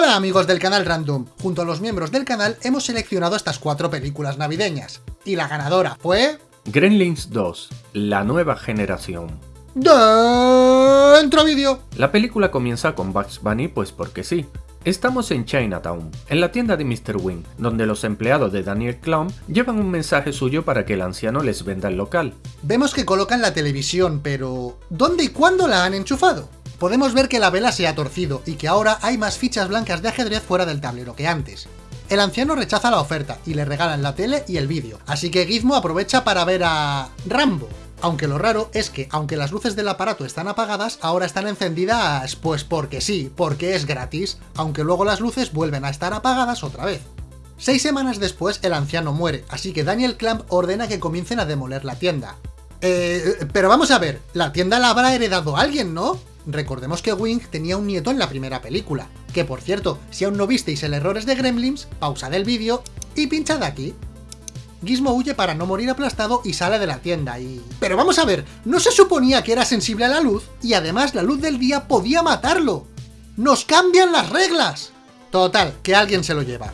Hola amigos del canal Random, junto a los miembros del canal hemos seleccionado estas cuatro películas navideñas, y la ganadora fue... Gremlins 2, la nueva generación. ¡Dentro vídeo! La película comienza con Bugs Bunny pues porque sí. Estamos en Chinatown, en la tienda de Mr. Wing, donde los empleados de Daniel Clown llevan un mensaje suyo para que el anciano les venda el local. Vemos que colocan la televisión, pero... ¿Dónde y cuándo la han enchufado? Podemos ver que la vela se ha torcido y que ahora hay más fichas blancas de ajedrez fuera del tablero que antes. El anciano rechaza la oferta y le regalan la tele y el vídeo, así que Gizmo aprovecha para ver a... Rambo. Aunque lo raro es que, aunque las luces del aparato están apagadas, ahora están encendidas pues porque sí, porque es gratis, aunque luego las luces vuelven a estar apagadas otra vez. Seis semanas después, el anciano muere, así que Daniel Clamp ordena que comiencen a demoler la tienda. Eh, pero vamos a ver, la tienda la habrá heredado alguien, ¿no? Recordemos que Wing tenía un nieto en la primera película, que por cierto, si aún no visteis el errores de Gremlins, pausad el vídeo y pinchad aquí. Gizmo huye para no morir aplastado y sale de la tienda y... Pero vamos a ver, ¿no se suponía que era sensible a la luz? Y además la luz del día podía matarlo. ¡Nos cambian las reglas! Total, que alguien se lo lleva.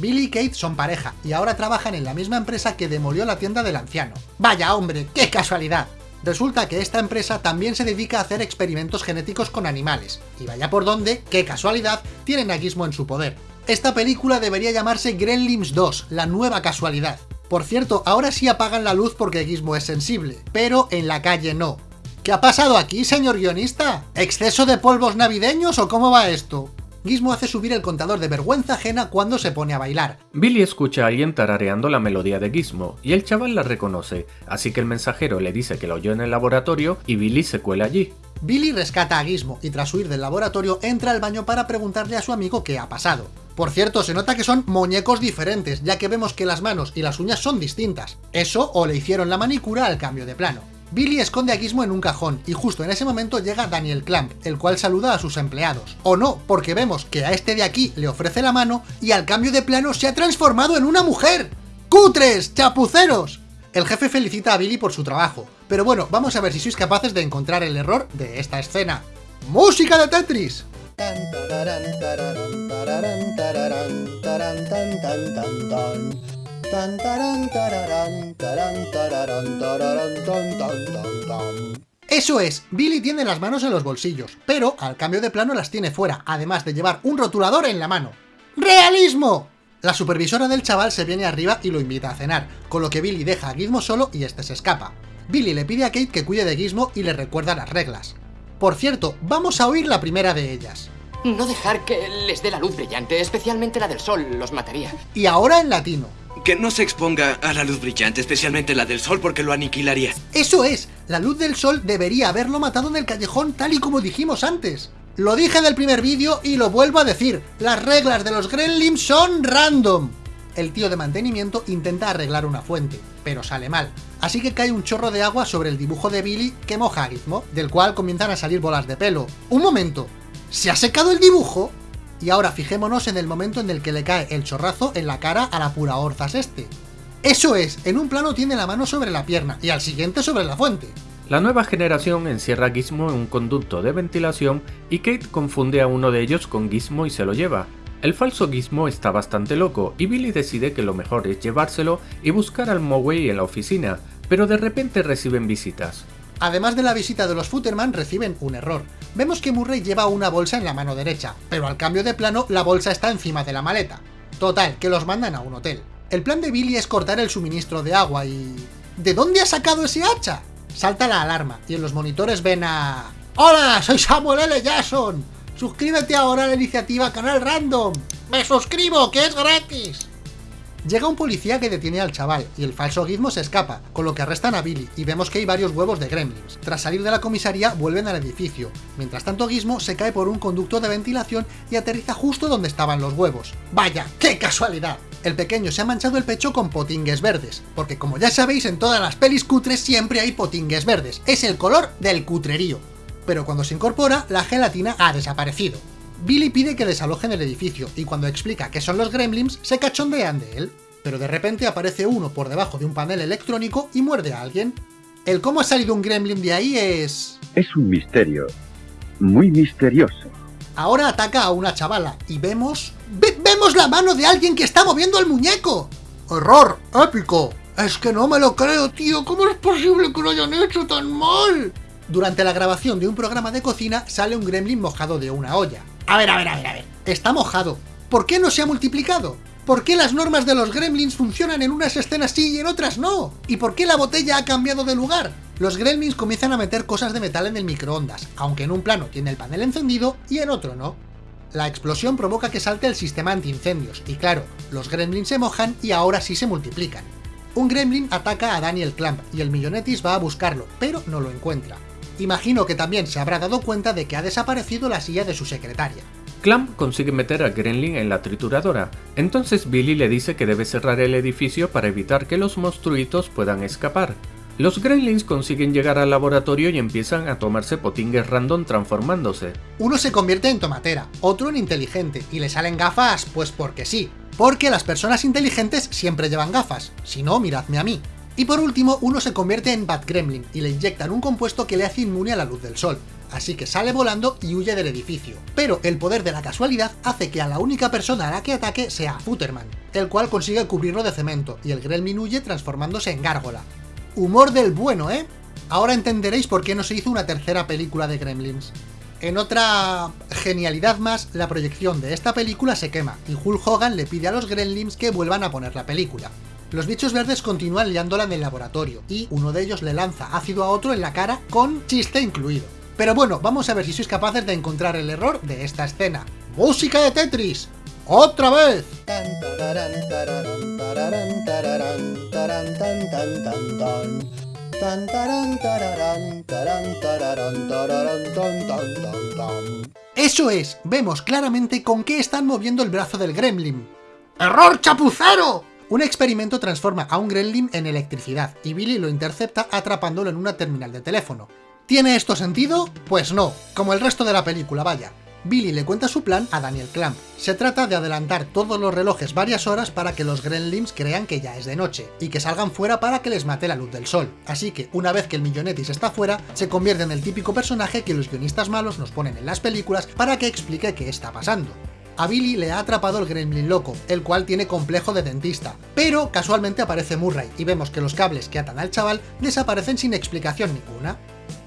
Billy y Kate son pareja, y ahora trabajan en la misma empresa que demolió la tienda del anciano. ¡Vaya hombre, qué casualidad! Resulta que esta empresa también se dedica a hacer experimentos genéticos con animales, y vaya por donde, qué casualidad, tienen a Gizmo en su poder. Esta película debería llamarse Gremlins 2, la nueva casualidad. Por cierto, ahora sí apagan la luz porque Gizmo es sensible, pero en la calle no. ¿Qué ha pasado aquí, señor guionista? ¿Exceso de polvos navideños o cómo va esto? Gizmo hace subir el contador de vergüenza ajena cuando se pone a bailar. Billy escucha a alguien tarareando la melodía de Gizmo, y el chaval la reconoce, así que el mensajero le dice que lo oyó en el laboratorio y Billy se cuela allí. Billy rescata a Gizmo y tras huir del laboratorio entra al baño para preguntarle a su amigo qué ha pasado. Por cierto, se nota que son muñecos diferentes, ya que vemos que las manos y las uñas son distintas. Eso o le hicieron la manicura al cambio de plano. Billy esconde a Gizmo en un cajón, y justo en ese momento llega Daniel Clamp, el cual saluda a sus empleados. O no, porque vemos que a este de aquí le ofrece la mano, y al cambio de plano se ha transformado en una mujer. ¡Cutres! ¡Chapuceros! El jefe felicita a Billy por su trabajo, pero bueno, vamos a ver si sois capaces de encontrar el error de esta escena. ¡Música de Tetris! Eso es, Billy tiene las manos en los bolsillos, pero al cambio de plano las tiene fuera, además de llevar un rotulador en la mano. ¡Realismo! La supervisora del chaval se viene arriba y lo invita a cenar, con lo que Billy deja a Gizmo solo y este se escapa. Billy le pide a Kate que cuide de Gizmo y le recuerda las reglas. Por cierto, vamos a oír la primera de ellas. No dejar que les dé la luz brillante, especialmente la del sol, los mataría. Y ahora en latino. Que no se exponga a la luz brillante, especialmente la del sol, porque lo aniquilaría. Eso es, la luz del sol debería haberlo matado en el callejón tal y como dijimos antes. Lo dije en el primer vídeo y lo vuelvo a decir, las reglas de los Gremlins son random. El tío de mantenimiento intenta arreglar una fuente, pero sale mal. Así que cae un chorro de agua sobre el dibujo de Billy que moja a Gizmo, del cual comienzan a salir bolas de pelo. ¡Un momento! ¿Se ha secado el dibujo? Y ahora fijémonos en el momento en el que le cae el chorrazo en la cara a la pura orzas este. Eso es, en un plano tiene la mano sobre la pierna y al siguiente sobre la fuente. La nueva generación encierra a Gizmo en un conducto de ventilación y Kate confunde a uno de ellos con Gizmo y se lo lleva. El falso Gizmo está bastante loco y Billy decide que lo mejor es llevárselo y buscar al Moway en la oficina, pero de repente reciben visitas. Además de la visita de los Futterman, reciben un error. Vemos que Murray lleva una bolsa en la mano derecha, pero al cambio de plano, la bolsa está encima de la maleta. Total, que los mandan a un hotel. El plan de Billy es cortar el suministro de agua y... ¿De dónde ha sacado ese hacha? Salta la alarma, y en los monitores ven a... ¡Hola! Soy Samuel L. Jackson. Suscríbete ahora a la iniciativa Canal Random. ¡Me suscribo, que es gratis! Llega un policía que detiene al chaval, y el falso Gizmo se escapa, con lo que arrestan a Billy, y vemos que hay varios huevos de gremlins. Tras salir de la comisaría, vuelven al edificio. Mientras tanto Gizmo se cae por un conducto de ventilación y aterriza justo donde estaban los huevos. ¡Vaya, qué casualidad! El pequeño se ha manchado el pecho con potingues verdes, porque como ya sabéis en todas las pelis cutres siempre hay potingues verdes, es el color del cutrerío. Pero cuando se incorpora, la gelatina ha desaparecido. Billy pide que desalojen el edificio, y cuando explica que son los gremlins, se cachondean de él. Pero de repente aparece uno por debajo de un panel electrónico y muerde a alguien. El cómo ha salido un gremlin de ahí es... Es un misterio. Muy misterioso. Ahora ataca a una chavala y vemos... ¡Vemos la mano de alguien que está moviendo el muñeco! ¡Error! ¡Épico! Es que no me lo creo, tío. ¿Cómo es posible que lo hayan hecho tan mal? Durante la grabación de un programa de cocina sale un gremlin mojado de una olla. A ver, a ver, a ver, a ver. Está mojado. ¿Por qué no se ha multiplicado? ¿Por qué las normas de los gremlins funcionan en unas escenas sí y en otras no? ¿Y por qué la botella ha cambiado de lugar? Los gremlins comienzan a meter cosas de metal en el microondas, aunque en un plano tiene el panel encendido y en otro no. La explosión provoca que salte el sistema antiincendios, y claro, los gremlins se mojan y ahora sí se multiplican. Un gremlin ataca a Daniel Clamp y el Millonetis va a buscarlo, pero no lo encuentra. Imagino que también se habrá dado cuenta de que ha desaparecido la silla de su secretaria. Clamp consigue meter a Gremlin en la trituradora, entonces Billy le dice que debe cerrar el edificio para evitar que los monstruitos puedan escapar. Los Gremlins consiguen llegar al laboratorio y empiezan a tomarse potingues random transformándose. Uno se convierte en tomatera, otro en inteligente, y le salen gafas pues porque sí. Porque las personas inteligentes siempre llevan gafas, si no, miradme a mí. Y por último, uno se convierte en Bat Gremlin y le inyectan un compuesto que le hace inmune a la luz del sol, así que sale volando y huye del edificio. Pero el poder de la casualidad hace que a la única persona a la que ataque sea Futterman, el cual consigue cubrirlo de cemento, y el Gremlin huye transformándose en gárgola. Humor del bueno, ¿eh? Ahora entenderéis por qué no se hizo una tercera película de Gremlins. En otra genialidad más, la proyección de esta película se quema, y Hulk Hogan le pide a los Gremlins que vuelvan a poner la película. Los bichos verdes continúan liándola en el laboratorio, y uno de ellos le lanza ácido a otro en la cara con chiste incluido. Pero bueno, vamos a ver si sois capaces de encontrar el error de esta escena. ¡Música de Tetris! ¡Otra vez! Eso es, vemos claramente con qué están moviendo el brazo del gremlin. ¡Error chapucero! Un experimento transforma a un gremlin en electricidad, y Billy lo intercepta atrapándolo en una terminal de teléfono. ¿Tiene esto sentido? Pues no, como el resto de la película, vaya. Billy le cuenta su plan a Daniel Clamp. Se trata de adelantar todos los relojes varias horas para que los Gremlins crean que ya es de noche, y que salgan fuera para que les mate la luz del sol. Así que, una vez que el Millonetis está fuera, se convierte en el típico personaje que los guionistas malos nos ponen en las películas para que explique qué está pasando. A Billy le ha atrapado el Gremlin loco, el cual tiene complejo de dentista, pero casualmente aparece Murray y vemos que los cables que atan al chaval desaparecen sin explicación ninguna.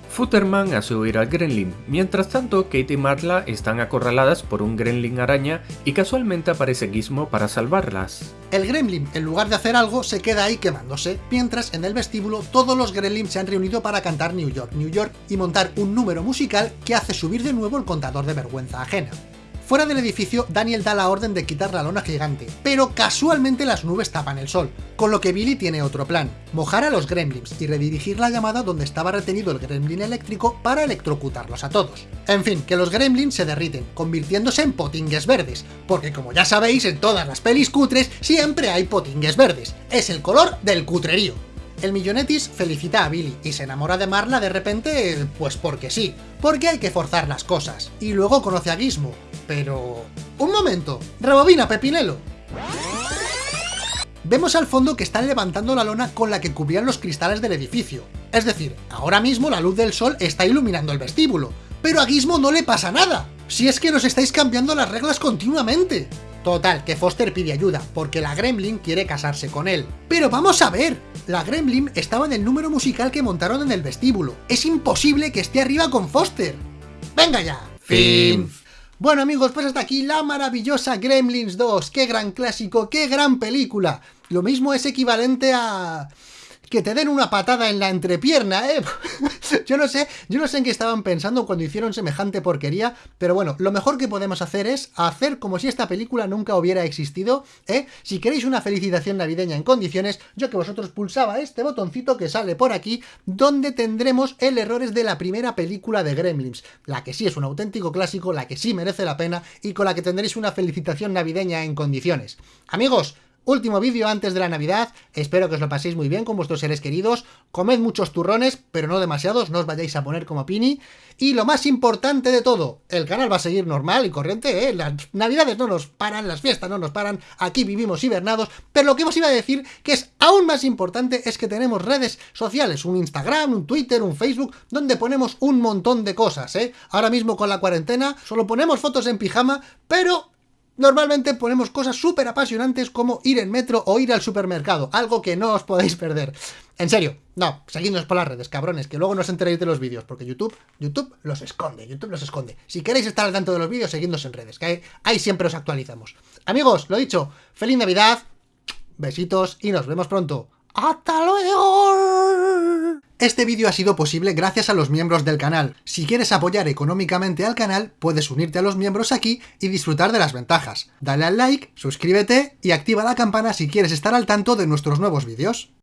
Futterman hace huir al Gremlin, mientras tanto Kate y Marla están acorraladas por un Gremlin araña y casualmente aparece Gizmo para salvarlas. El Gremlin, en lugar de hacer algo, se queda ahí quemándose, mientras en el vestíbulo todos los Gremlins se han reunido para cantar New York, New York y montar un número musical que hace subir de nuevo el contador de vergüenza ajena. Fuera del edificio, Daniel da la orden de quitar la lona gigante, pero casualmente las nubes tapan el sol, con lo que Billy tiene otro plan, mojar a los gremlins y redirigir la llamada donde estaba retenido el gremlin eléctrico para electrocutarlos a todos. En fin, que los gremlins se derriten, convirtiéndose en potingues verdes, porque como ya sabéis, en todas las pelis cutres siempre hay potingues verdes, es el color del cutrerío. El Millonetis felicita a Billy y se enamora de Marla de repente, pues porque sí, porque hay que forzar las cosas. Y luego conoce a Gizmo, pero... ¡Un momento! ¡Rebobina, Pepinelo! Vemos al fondo que están levantando la lona con la que cubrían los cristales del edificio. Es decir, ahora mismo la luz del sol está iluminando el vestíbulo, pero a Gizmo no le pasa nada. Si es que nos estáis cambiando las reglas continuamente. Total, que Foster pide ayuda, porque la Gremlin quiere casarse con él. Pero vamos a ver, la Gremlin estaba en el número musical que montaron en el vestíbulo. Es imposible que esté arriba con Foster. ¡Venga ya! Fin. Bueno amigos, pues hasta aquí la maravillosa Gremlins 2. ¡Qué gran clásico! ¡Qué gran película! Lo mismo es equivalente a que te den una patada en la entrepierna, ¿eh? yo no sé, yo no sé en qué estaban pensando cuando hicieron semejante porquería, pero bueno, lo mejor que podemos hacer es hacer como si esta película nunca hubiera existido, ¿eh? Si queréis una felicitación navideña en condiciones, yo que vosotros pulsaba este botoncito que sale por aquí, donde tendremos el errores de la primera película de Gremlins, la que sí es un auténtico clásico, la que sí merece la pena y con la que tendréis una felicitación navideña en condiciones. Amigos, Último vídeo antes de la Navidad, espero que os lo paséis muy bien con vuestros seres queridos, comed muchos turrones, pero no demasiados, no os vayáis a poner como Pini, y lo más importante de todo, el canal va a seguir normal y corriente, ¿eh? las navidades no nos paran, las fiestas no nos paran, aquí vivimos hibernados, pero lo que os iba a decir, que es aún más importante, es que tenemos redes sociales, un Instagram, un Twitter, un Facebook, donde ponemos un montón de cosas, ¿eh? Ahora mismo con la cuarentena solo ponemos fotos en pijama, pero Normalmente ponemos cosas súper apasionantes como ir en metro o ir al supermercado, algo que no os podéis perder. En serio, no, seguidnos por las redes, cabrones, que luego no os enteréis de los vídeos, porque YouTube, YouTube los esconde, YouTube los esconde. Si queréis estar al tanto de los vídeos, seguidnos en redes, que ahí siempre os actualizamos. Amigos, lo dicho, feliz Navidad, besitos y nos vemos pronto. ¡Hasta luego! Este vídeo ha sido posible gracias a los miembros del canal. Si quieres apoyar económicamente al canal, puedes unirte a los miembros aquí y disfrutar de las ventajas. Dale al like, suscríbete y activa la campana si quieres estar al tanto de nuestros nuevos vídeos.